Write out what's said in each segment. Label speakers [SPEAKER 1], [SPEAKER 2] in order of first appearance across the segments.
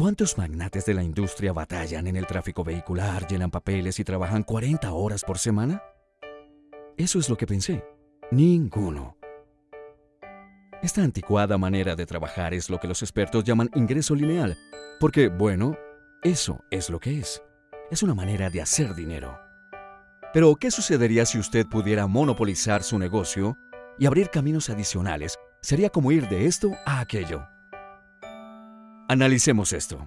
[SPEAKER 1] ¿Cuántos magnates de la industria batallan en el tráfico vehicular, llenan papeles y trabajan 40 horas por semana? Eso es lo que pensé. Ninguno. Esta anticuada manera de trabajar es lo que los expertos llaman ingreso lineal, porque, bueno, eso es lo que es. Es una manera de hacer dinero. Pero, ¿qué sucedería si usted pudiera monopolizar su negocio y abrir caminos adicionales? Sería como ir de esto a aquello. Analicemos esto.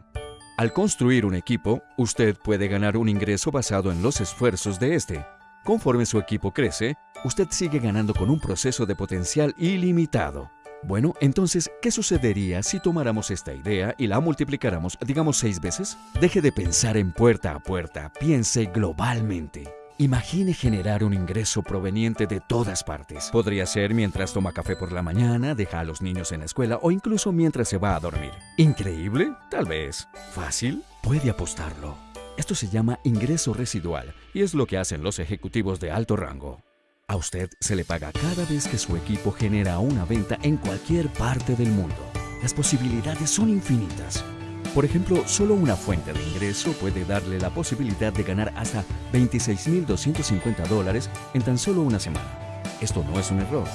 [SPEAKER 1] Al construir un equipo, usted puede ganar un ingreso basado en los esfuerzos de este. Conforme su equipo crece, usted sigue ganando con un proceso de potencial ilimitado. Bueno, entonces, ¿qué sucedería si tomáramos esta idea y la multiplicáramos, digamos, seis veces? Deje de pensar en puerta a puerta, piense globalmente. Imagine generar un ingreso proveniente de todas partes. Podría ser mientras toma café por la mañana, deja a los niños en la escuela o incluso mientras se va a dormir. ¿Increíble? Tal vez. ¿Fácil? Puede apostarlo. Esto se llama ingreso residual y es lo que hacen los ejecutivos de alto rango. A usted se le paga cada vez que su equipo genera una venta en cualquier parte del mundo. Las posibilidades son infinitas. Por ejemplo, solo una fuente de ingreso puede darle la posibilidad de ganar hasta 26.250 dólares en tan solo una semana. Esto no es un error.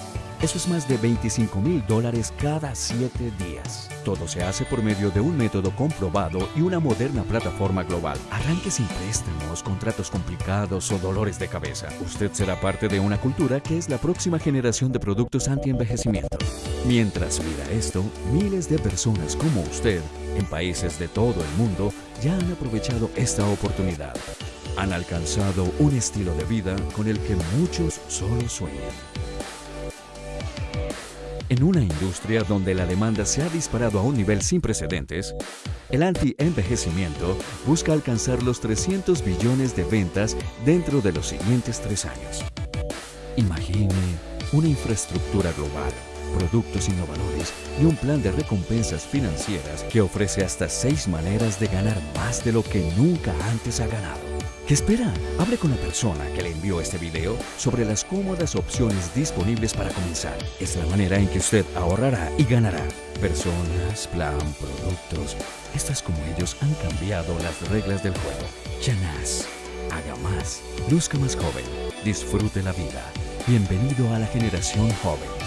[SPEAKER 1] Eso es más de 25 mil dólares cada 7 días. Todo se hace por medio de un método comprobado y una moderna plataforma global. Arranque sin préstamos, contratos complicados o dolores de cabeza. Usted será parte de una cultura que es la próxima generación de productos anti-envejecimiento. Mientras mira esto, miles de personas como usted, en países de todo el mundo, ya han aprovechado esta oportunidad. Han alcanzado un estilo de vida con el que muchos solo sueñan. En una industria donde la demanda se ha disparado a un nivel sin precedentes, el anti-envejecimiento busca alcanzar los 300 billones de ventas dentro de los siguientes tres años. Imagine una infraestructura global, productos innovadores y un plan de recompensas financieras que ofrece hasta seis maneras de ganar más de lo que nunca antes ha ganado. ¿Qué espera? Hable con la persona que le envió este video sobre las cómodas opciones disponibles para comenzar. Es la manera en que usted ahorrará y ganará. Personas, plan, productos. Estas como ellos han cambiado las reglas del juego. Janás. Haga más. Luzca más joven. Disfrute la vida. Bienvenido a la generación joven.